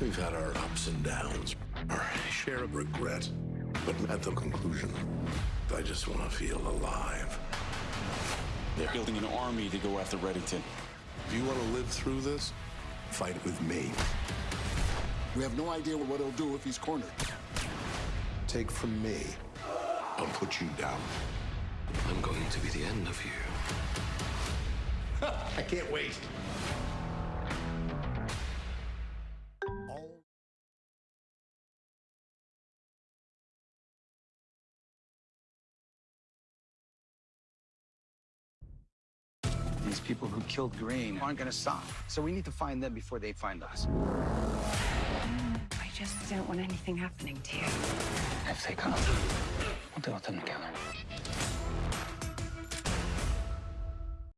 We've had our ups and downs, our share of regret, but at the conclusion, I just want to feel alive. They're building an army to go after Reddington. If you want to live through this, fight with me. We have no idea what he'll do if he's cornered. Take from me, I'll put you down. I'm going to be the end of you. I can't wait. These people who killed Green aren't gonna stop. So we need to find them before they find us. I just don't want anything happening to you. If they come, we'll deal with them together.